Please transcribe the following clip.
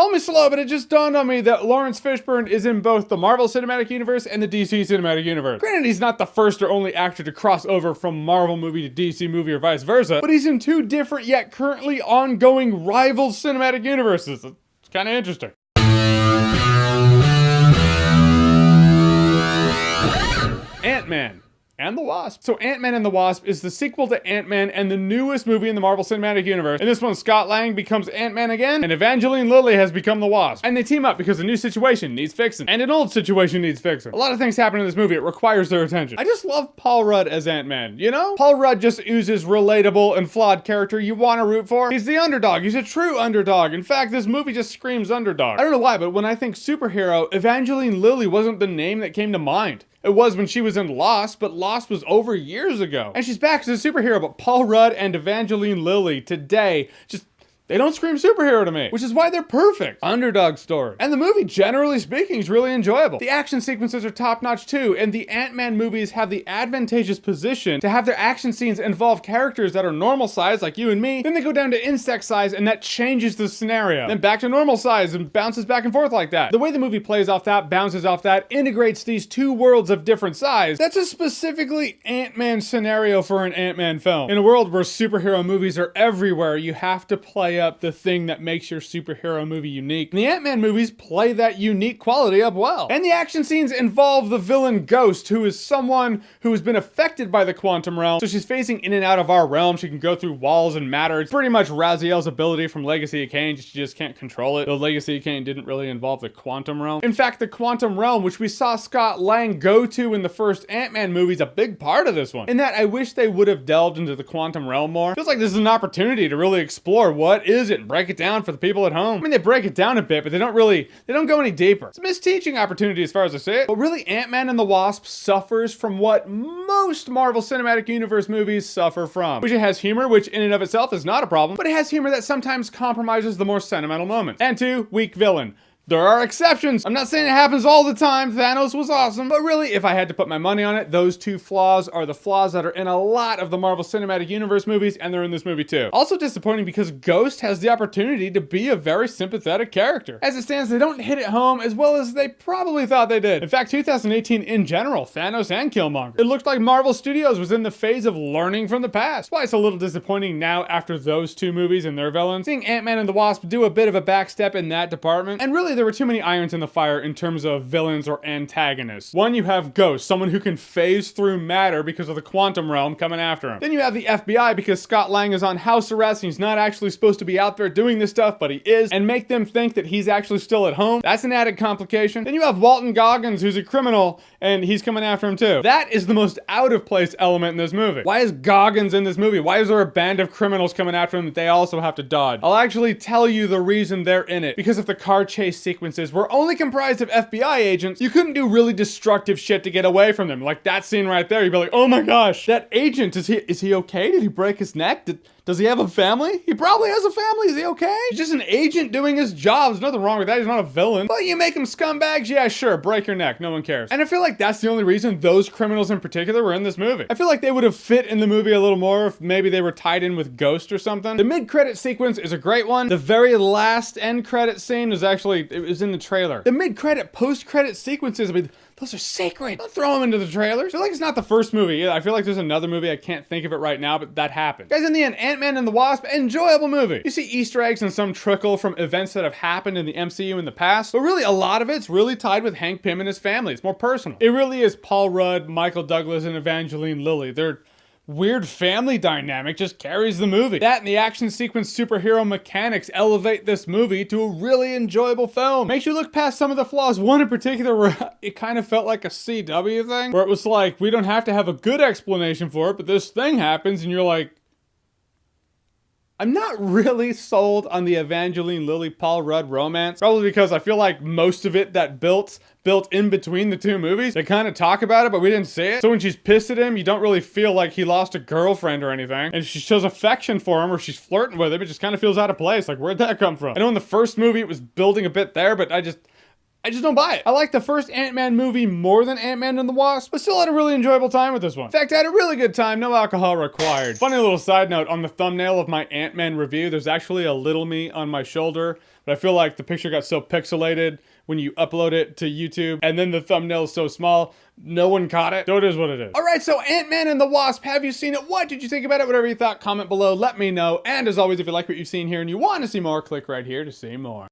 Call me slow, but it just dawned on me that Laurence Fishburne is in both the Marvel Cinematic Universe and the DC Cinematic Universe. Granted, he's not the first or only actor to cross over from Marvel movie to DC movie or vice versa, but he's in two different yet currently ongoing rival cinematic universes. It's kind of interesting. Ant-Man and the Wasp. So Ant-Man and the Wasp is the sequel to Ant-Man and the newest movie in the Marvel Cinematic Universe. In this one, Scott Lang becomes Ant-Man again, and Evangeline Lilly has become the Wasp. And they team up because a new situation needs fixing, and an old situation needs fixing. A lot of things happen in this movie, it requires their attention. I just love Paul Rudd as Ant-Man, you know? Paul Rudd just oozes relatable and flawed character you want to root for. He's the underdog, he's a true underdog. In fact, this movie just screams underdog. I don't know why, but when I think superhero, Evangeline Lilly wasn't the name that came to mind. It was when she was in Lost, but Lost was over years ago. And she's back as a superhero, but Paul Rudd and Evangeline Lilly today just they don't scream superhero to me, which is why they're perfect. Underdog story. And the movie, generally speaking, is really enjoyable. The action sequences are top notch too, and the Ant-Man movies have the advantageous position to have their action scenes involve characters that are normal size, like you and me, then they go down to insect size, and that changes the scenario. Then back to normal size and bounces back and forth like that. The way the movie plays off that, bounces off that, integrates these two worlds of different size, that's a specifically Ant-Man scenario for an Ant-Man film. In a world where superhero movies are everywhere, you have to play up the thing that makes your superhero movie unique. And the Ant-Man movies play that unique quality up well. And the action scenes involve the villain Ghost, who is someone who has been affected by the quantum realm. So she's facing in and out of our realm. She can go through walls and matter. It's pretty much Raziel's ability from Legacy of Kain. She just can't control it. The Legacy of Kain didn't really involve the quantum realm. In fact, the quantum realm, which we saw Scott Lang go to in the first Ant-Man movie, is a big part of this one. In that, I wish they would have delved into the quantum realm more. Feels like this is an opportunity to really explore what is it and break it down for the people at home. I mean, they break it down a bit, but they don't really, they don't go any deeper. It's a misteaching opportunity as far as I see it. But really, Ant-Man and the Wasp suffers from what most Marvel Cinematic Universe movies suffer from, which it has humor, which in and of itself is not a problem, but it has humor that sometimes compromises the more sentimental moments. And two, weak villain. There are exceptions. I'm not saying it happens all the time. Thanos was awesome. But really, if I had to put my money on it, those two flaws are the flaws that are in a lot of the Marvel Cinematic Universe movies, and they're in this movie too. Also disappointing because Ghost has the opportunity to be a very sympathetic character. As it stands, they don't hit it home as well as they probably thought they did. In fact, 2018 in general, Thanos and Killmonger. It looked like Marvel Studios was in the phase of learning from the past. Why it's a little disappointing now after those two movies and their villains. Seeing Ant-Man and the Wasp do a bit of a backstep in that department, and really there were too many irons in the fire in terms of villains or antagonists. One, you have Ghost, someone who can phase through matter because of the quantum realm coming after him. Then you have the FBI because Scott Lang is on house arrest and he's not actually supposed to be out there doing this stuff, but he is, and make them think that he's actually still at home. That's an added complication. Then you have Walton Goggins, who's a criminal, and he's coming after him too. That is the most out of place element in this movie. Why is Goggins in this movie? Why is there a band of criminals coming after him that they also have to dodge? I'll actually tell you the reason they're in it. Because if the car chase sequences were only comprised of FBI agents, you couldn't do really destructive shit to get away from them. Like that scene right there, you'd be like, oh my gosh, that agent, is he, is he okay? Did he break his neck? Did, does he have a family? He probably has a family. Is he okay? He's just an agent doing his job. There's nothing wrong with that. He's not a villain. But you make him scumbags? Yeah, sure. Break your neck. No one cares. And I feel like that's the only reason those criminals in particular were in this movie. I feel like they would have fit in the movie a little more if maybe they were tied in with Ghost or something. The mid-credit sequence is a great one. The very last end credit scene is actually, it was in the trailer. The mid-credit, post-credit sequences, I mean, those are sacred. Don't throw them into the trailers. I feel like it's not the first movie. I feel like there's another movie. I can't think of it right now, but that happened. Guys, in the end, Ant-Man and the Wasp, enjoyable movie. You see Easter eggs and some trickle from events that have happened in the MCU in the past, but really a lot of it's really tied with Hank Pym and his family. It's more personal. It really is Paul Rudd, Michael Douglas, and Evangeline Lilly. They're weird family dynamic just carries the movie. That and the action sequence superhero mechanics elevate this movie to a really enjoyable film. Makes you look past some of the flaws. One in particular where it kind of felt like a CW thing, where it was like, we don't have to have a good explanation for it, but this thing happens and you're like, I'm not really sold on the Evangeline Lilly Paul Rudd romance, probably because I feel like most of it that built built in between the two movies. They kind of talk about it, but we didn't see it. So when she's pissed at him, you don't really feel like he lost a girlfriend or anything. And she shows affection for him or she's flirting with him. It just kind of feels out of place. Like, where'd that come from? I know in the first movie it was building a bit there, but I just, I just don't buy it. I like the first Ant-Man movie more than Ant-Man and the Wasp, but still had a really enjoyable time with this one. In fact, I had a really good time, no alcohol required. Funny little side note, on the thumbnail of my Ant-Man review, there's actually a little me on my shoulder, but I feel like the picture got so pixelated when you upload it to YouTube, and then the thumbnail is so small, no one caught it. So it is what it is. All right, so Ant-Man and the Wasp, have you seen it? What did you think about it? Whatever you thought, comment below, let me know. And as always, if you like what you've seen here and you want to see more, click right here to see more.